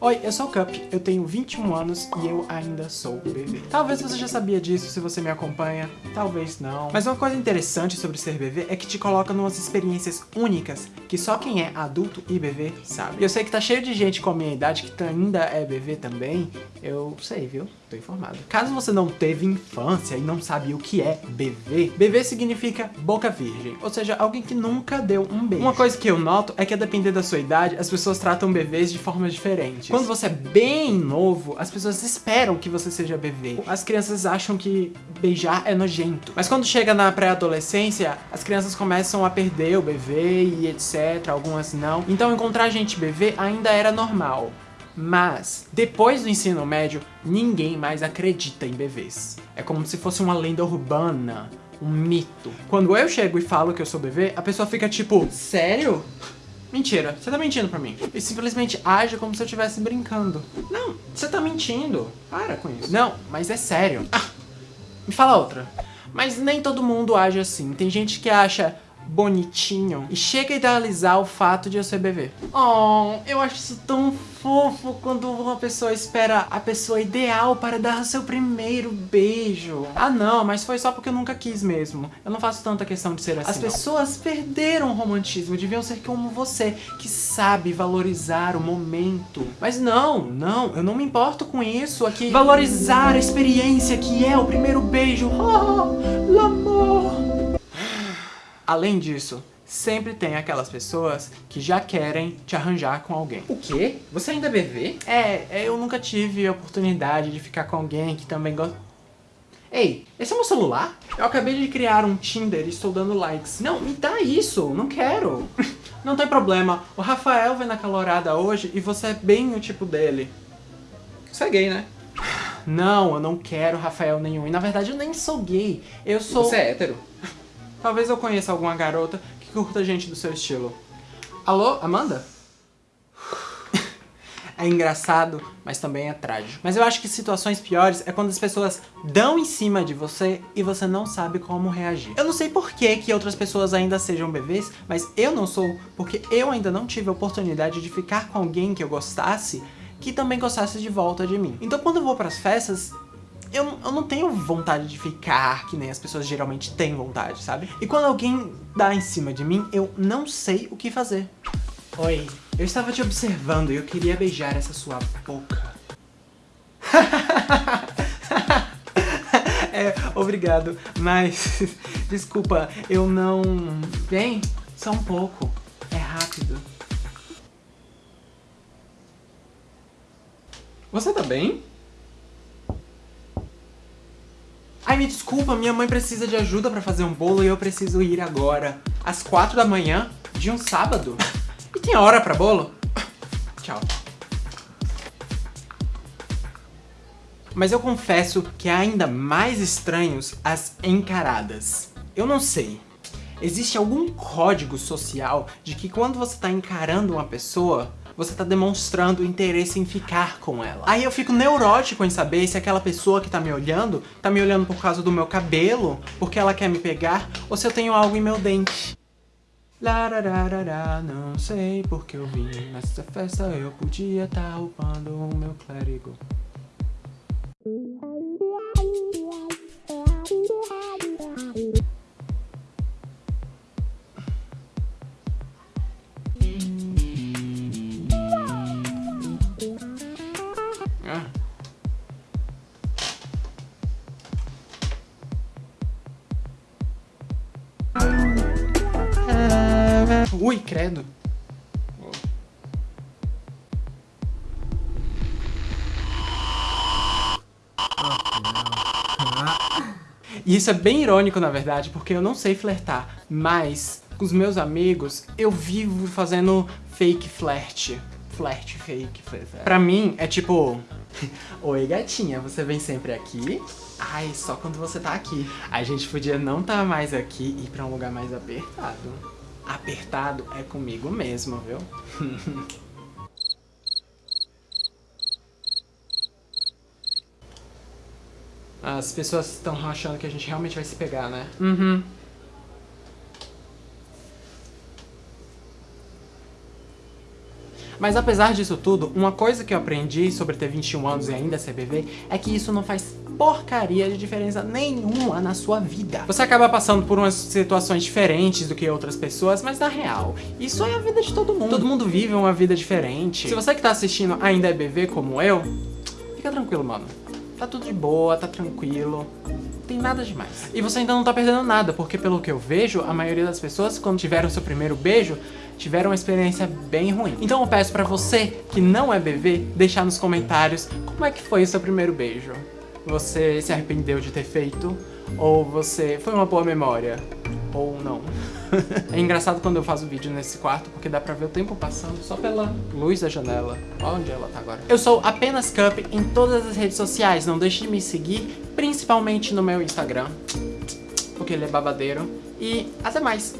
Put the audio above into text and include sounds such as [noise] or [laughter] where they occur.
Oi, eu sou o Cup, eu tenho 21 anos e eu ainda sou bebê. Talvez você já sabia disso se você me acompanha, talvez não. Mas uma coisa interessante sobre ser bebê é que te coloca numas experiências únicas que só quem é adulto e bebê sabe. E eu sei que tá cheio de gente com a minha idade que ainda é bebê também, eu sei, viu? Tô informado. Caso você não teve infância e não sabe o que é bebê, bebê significa boca virgem, ou seja, alguém que nunca deu um beijo. Uma coisa que eu noto é que a depender da sua idade, as pessoas tratam bebês de formas diferentes. Quando você é bem novo, as pessoas esperam que você seja bebê. As crianças acham que beijar é nojento. Mas quando chega na pré-adolescência, as crianças começam a perder o bebê e etc, algumas não. Então encontrar gente bebê ainda era normal. Mas, depois do ensino médio, ninguém mais acredita em bebês. É como se fosse uma lenda urbana, um mito. Quando eu chego e falo que eu sou bebê, a pessoa fica tipo, sério? Mentira, você tá mentindo pra mim. E simplesmente age como se eu estivesse brincando. Não, você tá mentindo. Para com isso. Não, mas é sério. Ah, me fala outra. Mas nem todo mundo age assim. Tem gente que acha, bonitinho e chega a idealizar o fato de eu ser bebê. Oh, eu acho isso tão fofo quando uma pessoa espera a pessoa ideal para dar o seu primeiro beijo. Ah não, mas foi só porque eu nunca quis mesmo. Eu não faço tanta questão de ser assim. As não. pessoas perderam o romantismo, deviam ser como você, que sabe valorizar o momento. Mas não, não, eu não me importo com isso aqui. Valorizar a experiência que é o primeiro beijo. Oh, l'amor. Além disso, sempre tem aquelas pessoas que já querem te arranjar com alguém. O quê? Você ainda é bebê? É, eu nunca tive a oportunidade de ficar com alguém que também gosta... Ei, esse é meu celular? Eu acabei de criar um Tinder e estou dando likes. Não, me dá isso, não quero. [laughs] não tem problema, o Rafael vai na calorada hoje e você é bem o tipo dele. Você é gay, né? [sighs] Não, eu não quero Rafael nenhum. E na verdade eu nem sou gay. Eu sou... Você é hétero? [laughs] Talvez eu conheça alguma garota que curta gente do seu estilo. Alô, Amanda? [laughs] é engraçado, mas também é trágico. Mas eu acho que situações piores é quando as pessoas dão em cima de você e você não sabe como reagir. Eu não sei por que, que outras pessoas ainda sejam bebês, mas eu não sou, porque eu ainda não tive a oportunidade de ficar com alguém que eu gostasse que também gostasse de volta de mim. Então quando eu vou pras festas, eu, eu não tenho vontade de ficar que nem as pessoas geralmente têm vontade, sabe? E quando alguém dá em cima de mim, eu não sei o que fazer. Oi, eu estava te observando e eu queria beijar essa sua boca. [laughs] é, obrigado, mas [laughs] desculpa, eu não... Bem, só um pouco, é rápido. Você tá bem? Ai, me desculpa, minha mãe precisa de ajuda pra fazer um bolo e eu preciso ir agora. Às quatro da manhã de um sábado. E tem hora pra bolo? Tchau. Mas eu confesso que é ainda mais estranhos as encaradas. Eu não sei. Existe algum código social de que quando você tá encarando uma pessoa, você tá demonstrando interesse em ficar com ela. Aí eu fico neurótico em saber se aquela pessoa que tá me olhando, tá me olhando por causa do meu cabelo, porque ela quer me pegar, ou se eu tenho algo em meu dente. Larararara, não sei porque eu vim nessa festa, eu podia tá roubando o meu clérigo. Ui, credo. E isso é bem irônico, na verdade, porque eu não sei flertar, mas com os meus amigos eu vivo fazendo fake flirt. Flirt, fake, flirt. Pra mim é tipo... [laughs] Oi gatinha, você vem sempre aqui? Ai, só quando você tá aqui. A gente podia não tá mais aqui e ir pra um lugar mais apertado apertado é comigo mesmo, viu? [laughs] As pessoas estão achando que a gente realmente vai se pegar, né? Uhum. Mas apesar disso tudo, uma coisa que eu aprendi sobre ter 21 anos e ainda ser bebê é que isso não faz porcaria de diferença nenhuma na sua vida. Você acaba passando por umas situações diferentes do que outras pessoas, mas na real, isso é a vida de todo mundo. Todo mundo vive uma vida diferente. Se você que tá assistindo ainda é bebê como eu, fica tranquilo, mano. Tá tudo de boa, tá tranquilo tem nada demais. E você ainda não tá perdendo nada, porque pelo que eu vejo, a maioria das pessoas, quando tiveram seu primeiro beijo, tiveram uma experiência bem ruim. Então eu peço pra você, que não é bebê, deixar nos comentários como é que foi o seu primeiro beijo. Você se arrependeu de ter feito? Ou você... foi uma boa memória? Ou não? [laughs] é engraçado quando eu faço vídeo nesse quarto, porque dá pra ver o tempo passando só pela luz da janela. Olha onde ela tá agora. Eu sou apenas Cup em todas as redes sociais, não deixe de me seguir, principalmente no meu Instagram, porque ele é babadeiro. E até mais!